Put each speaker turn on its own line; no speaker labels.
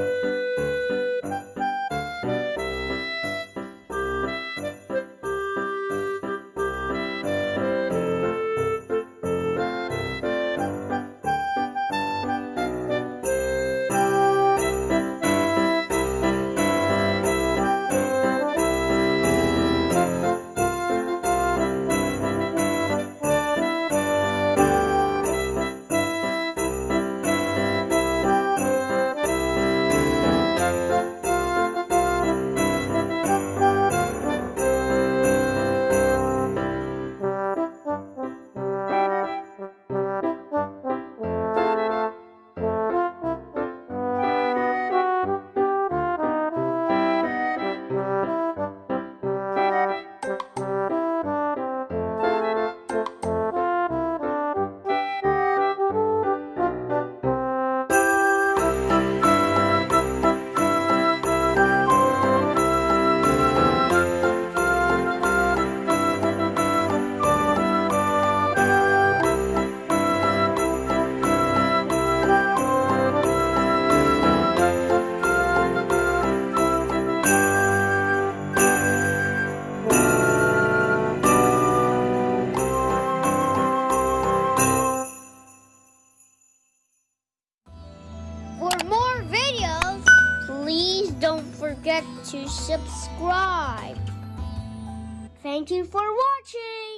Música don't forget to subscribe. Thank you for watching.